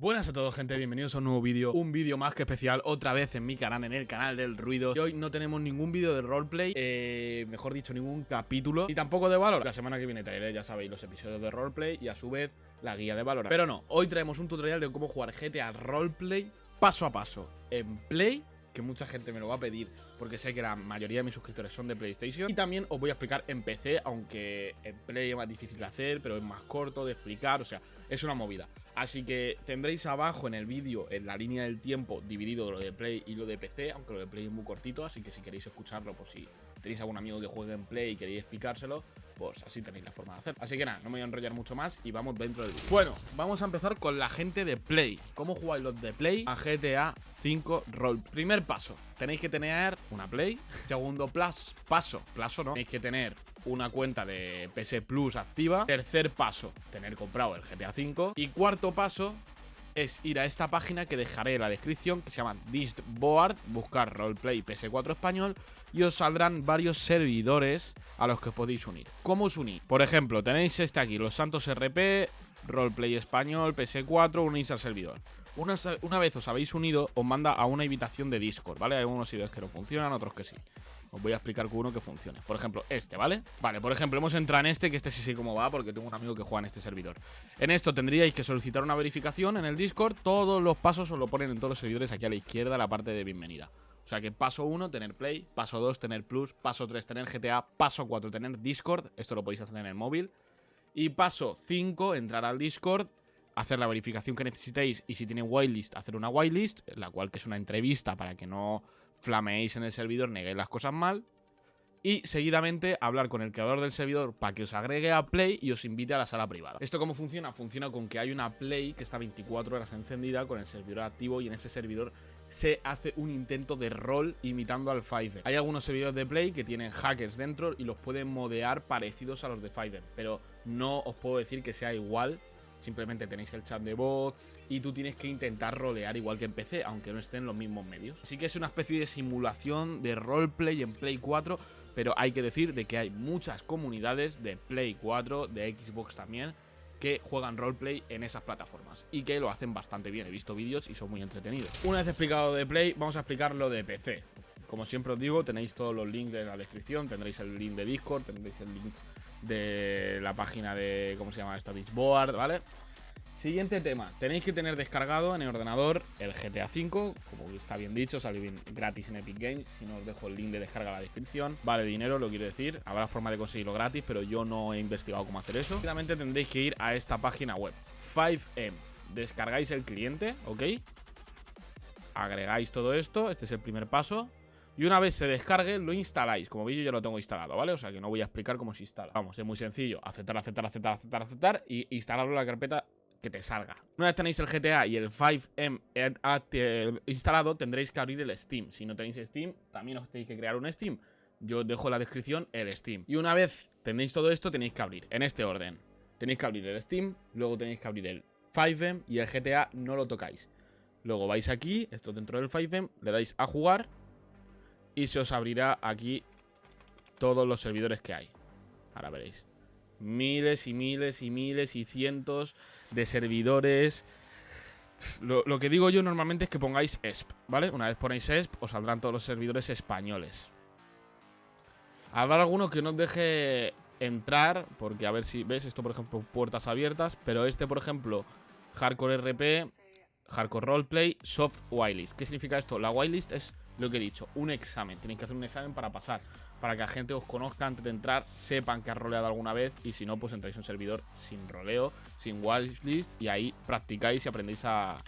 Buenas a todos gente, bienvenidos a un nuevo vídeo, un vídeo más que especial, otra vez en mi canal, en el canal del ruido Y hoy no tenemos ningún vídeo de roleplay, eh, mejor dicho ningún capítulo Y tampoco de Valor, la semana que viene traeré, ya sabéis, los episodios de roleplay y a su vez la guía de Valor Pero no, hoy traemos un tutorial de cómo jugar GTA Roleplay paso a paso en Play que mucha gente me lo va a pedir porque sé que la mayoría de mis suscriptores son de PlayStation. Y también os voy a explicar en PC, aunque en Play es más difícil de hacer, pero es más corto de explicar, o sea, es una movida. Así que tendréis abajo en el vídeo, en la línea del tiempo, dividido lo de Play y lo de PC, aunque lo de Play es muy cortito, así que si queréis escucharlo, pues si tenéis algún amigo que juegue en Play y queréis explicárselo, pues así tenéis la forma de hacer. Así que nada, no me voy a enrollar mucho más y vamos dentro del vídeo. Bueno, vamos a empezar con la gente de Play. ¿Cómo jugáis los de Play a GTA 5 Roll? Primer paso, tenéis que tener una Play. Segundo plus, paso, plazo no, tenéis que tener una cuenta de PS Plus activa. Tercer paso, tener comprado el GTA 5. Y cuarto paso, es ir a esta página que dejaré en la descripción, que se llama Distboard, buscar Roleplay PS4 español, y os saldrán varios servidores a los que os podéis unir. ¿Cómo os unís? Por ejemplo, tenéis este aquí, Los Santos RP, Roleplay español, PS4, unís al servidor. Una, una, vez os habéis unido, os manda a una invitación de Discord, ¿vale? Hay unos servidores que no funcionan, otros que sí. Os voy a explicar uno que funcione. Por ejemplo, este, ¿vale? Vale, por ejemplo, hemos entrado en este, que este sí sé cómo va, porque tengo un amigo que juega en este servidor. En esto tendríais que solicitar una verificación en el Discord. Todos los pasos os lo ponen en todos los servidores aquí a la izquierda, la parte de bienvenida. O sea que paso 1, tener Play, paso 2, tener Plus, paso 3, tener GTA, paso 4, tener Discord, esto lo podéis hacer en el móvil. Y paso 5, entrar al Discord, hacer la verificación que necesitéis y si tiene whitelist, hacer una whitelist, la cual que es una entrevista para que no flameéis en el servidor, neguéis las cosas mal. Y seguidamente hablar con el creador del servidor para que os agregue a Play y os invite a la sala privada. ¿Esto cómo funciona? Funciona con que hay una Play que está 24 horas encendida con el servidor activo y en ese servidor se hace un intento de rol imitando al Fiverr. Hay algunos servidores de Play que tienen hackers dentro y los pueden modear parecidos a los de Fiverr, pero no os puedo decir que sea igual Simplemente tenéis el chat de voz y tú tienes que intentar rolear igual que en PC, aunque no estén los mismos medios. Así que es una especie de simulación de roleplay en Play 4, pero hay que decir de que hay muchas comunidades de Play 4, de Xbox también, que juegan roleplay en esas plataformas y que lo hacen bastante bien. He visto vídeos y son muy entretenidos. Una vez explicado de Play, vamos a explicar lo de PC. Como siempre os digo, tenéis todos los links en la descripción, tendréis el link de Discord, tendréis el link de la página de, ¿cómo se llama esta? Beachboard, ¿vale? Siguiente tema, tenéis que tener descargado en el ordenador el GTA V, como está bien dicho, sale bien gratis en Epic Games, si no os dejo el link de descarga en la descripción, vale dinero, lo quiero decir, habrá forma de conseguirlo gratis, pero yo no he investigado cómo hacer eso. Finalmente tendréis que ir a esta página web, 5M, descargáis el cliente, ¿ok? Agregáis todo esto, este es el primer paso, y una vez se descargue, lo instaláis. Como veis, yo ya lo tengo instalado, ¿vale? O sea que no voy a explicar cómo se instala. Vamos, es muy sencillo. Aceptar, aceptar, aceptar, aceptar, aceptar y instalarlo en la carpeta que te salga. Una vez tenéis el GTA y el 5M instalado, tendréis que abrir el Steam. Si no tenéis Steam, también os tenéis que crear un Steam. Yo dejo en la descripción el Steam. Y una vez tenéis todo esto, tenéis que abrir en este orden. Tenéis que abrir el Steam, luego tenéis que abrir el 5M y el GTA no lo tocáis. Luego vais aquí, esto dentro del 5M, le dais a jugar y se os abrirá aquí todos los servidores que hay. Ahora veréis. Miles y miles y miles y cientos de servidores. Lo, que digo yo normalmente es que pongáis ESP, ¿vale? Una vez ponéis ESP, os saldrán todos los servidores españoles. Habrá alguno que no os deje entrar, porque a ver si ves esto, por ejemplo, puertas abiertas, pero este, por ejemplo, Hardcore RP, Hardcore Roleplay, Soft Whitelist. ¿Qué significa esto? La whitelist es lo que he dicho, un examen. Tenéis que hacer un examen para pasar, para que la gente os conozca antes de entrar, sepan que has roleado alguna vez y si no, pues entráis en un servidor sin roleo, sin whitelist y ahí practicáis y aprendéis a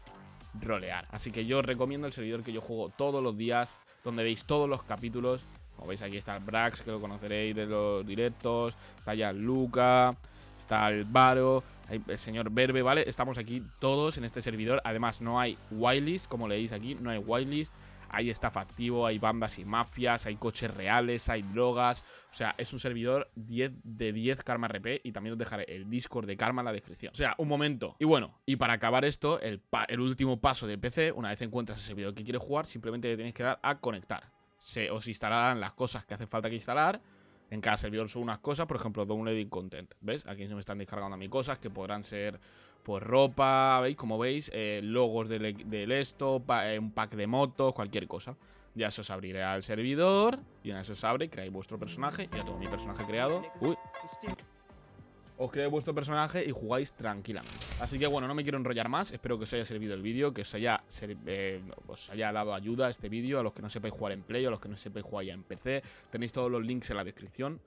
rolear. Así que yo os recomiendo el servidor que yo juego todos los días, donde veis todos los capítulos. Como veis aquí está el Brax, que lo conoceréis de los directos, está ya Luca, está el Varo, el señor Verbe, ¿vale? Estamos aquí todos en este servidor. Además, no hay whitelist, como leéis aquí, no hay whitelist hay staff activo, hay bandas y mafias, hay coches reales, hay drogas. O sea, es un servidor 10 de 10 Karma RP y también os dejaré el Discord de Karma en la descripción. O sea, un momento. Y bueno, y para acabar esto, el, el último paso de PC, una vez encuentras el servidor que quieres jugar, simplemente le tenéis que dar a conectar. Se os instalarán las cosas que hace falta que instalar En cada servidor son unas cosas, por ejemplo, downloading content. ¿Ves? Aquí se me están descargando a mí cosas que podrán ser, pues, ropa, ¿veis? Como veis, eh, logos del, del esto, eh, un pack de motos, cualquier cosa. Ya se os abrirá el servidor, y una vez se abre, creáis vuestro personaje. Ya tengo mi personaje creado. Uy, os creéis vuestro personaje y jugáis tranquilamente. Así que bueno, no me quiero enrollar más. Espero que os haya servido el vídeo, que os haya, eh, dado ayuda este vídeo. A los que no sepáis jugar en Play, a los que no sepáis jugar ya en PC. Tenéis todos los links en la descripción.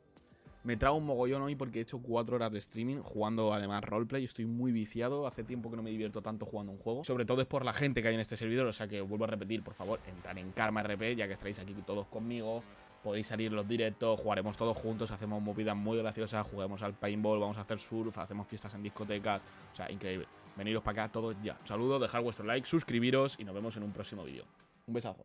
Me trago un mogollón hoy porque he hecho 4 horas de streaming jugando además roleplay. Estoy muy viciado. Hace tiempo que no me divierto tanto jugando un juego. Sobre todo es por la gente que hay en este servidor. O sea que vuelvo a repetir, por favor, entrar en Karma RP, ya que estaréis aquí todos conmigo podéis salir los directos, jugaremos todos juntos, hacemos movidas muy graciosas, juguemos al paintball, vamos a hacer surf, hacemos fiestas en discotecas, o sea, increíble. Veniros para acá todos ya. Un saludo, dejad vuestro like, suscribiros y nos vemos en un próximo vídeo. Un besazo.